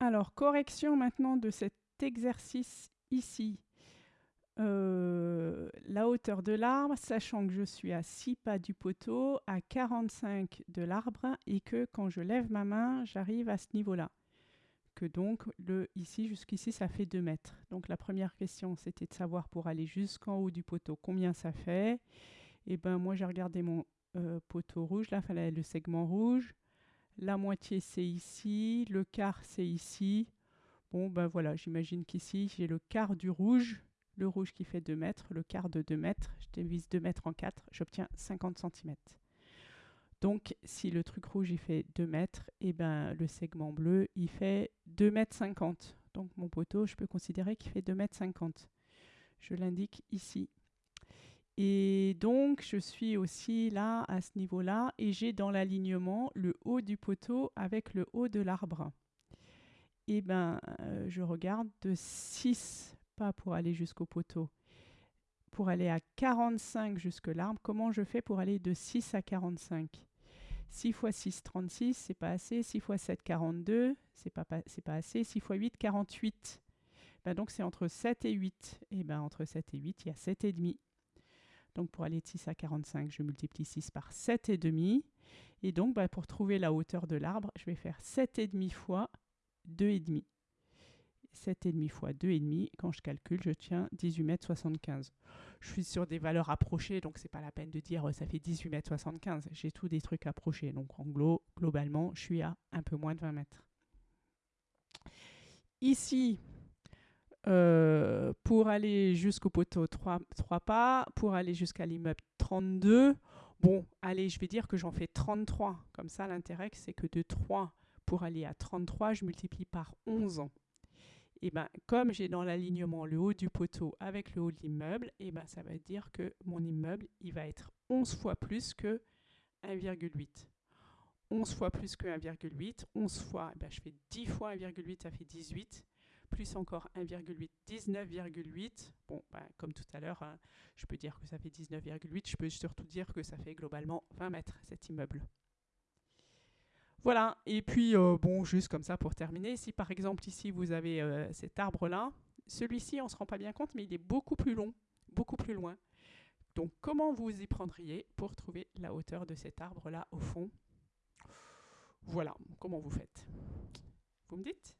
Alors, correction maintenant de cet exercice ici. Euh, la hauteur de l'arbre, sachant que je suis à 6 pas du poteau, à 45 de l'arbre, et que quand je lève ma main, j'arrive à ce niveau-là. Que donc, le, ici jusqu'ici, ça fait 2 mètres. Donc la première question, c'était de savoir pour aller jusqu'en haut du poteau, combien ça fait. Et eh ben moi, j'ai regardé mon euh, poteau rouge, là, fallait le segment rouge. La moitié, c'est ici. Le quart, c'est ici. Bon, ben voilà, j'imagine qu'ici, j'ai le quart du rouge le rouge qui fait 2 mètres, le quart de 2 mètres, je divise 2 mètres en 4, j'obtiens 50 cm. Donc si le truc rouge il fait 2 mètres, et eh ben le segment bleu il fait 2 mètres 50. Donc mon poteau, je peux considérer qu'il fait 2 mètres 50. Je l'indique ici. Et donc je suis aussi là à ce niveau-là et j'ai dans l'alignement le haut du poteau avec le haut de l'arbre. Et eh ben euh, je regarde de 6 pas pour aller jusqu'au poteau. Pour aller à 45 jusque l'arbre, comment je fais pour aller de 6 à 45 6 x 6, 36, c'est pas assez. 6 x 7, 42, c'est pas, pas assez. 6 x 8, 48. Ben donc c'est entre 7 et 8. Et ben entre 7 et 8, il y a 7,5. Donc pour aller de 6 à 45, je multiplie 6 par 7,5. Et donc ben, pour trouver la hauteur de l'arbre, je vais faire 7,5 fois 2,5. 7,5 fois 2,5, quand je calcule, je tiens 18 mètres 75. Je suis sur des valeurs approchées, donc c'est pas la peine de dire euh, ça fait 18 mètres 75. J'ai tous des trucs approchés, donc en globalement, je suis à un peu moins de 20 mètres. Ici, euh, pour aller jusqu'au poteau 3, 3 pas, pour aller jusqu'à l'immeuble 32, bon, allez, je vais dire que j'en fais 33. Comme ça, l'intérêt, c'est que de 3 pour aller à 33, je multiplie par 11 ans et ben, comme j'ai dans l'alignement le haut du poteau avec le haut de l'immeuble, et ben, ça veut dire que mon immeuble il va être 11 fois plus que 1,8. 11 fois plus que 1,8, 11 fois, ben, je fais 10 fois 1,8, ça fait 18, plus encore 1,8, 19,8. Bon, ben, comme tout à l'heure, hein, je peux dire que ça fait 19,8, je peux surtout dire que ça fait globalement 20 mètres cet immeuble. Voilà, et puis euh, bon, juste comme ça pour terminer, si par exemple ici vous avez euh, cet arbre-là, celui-ci on ne se rend pas bien compte, mais il est beaucoup plus long, beaucoup plus loin. Donc comment vous y prendriez pour trouver la hauteur de cet arbre-là au fond? Voilà, comment vous faites? Vous me dites?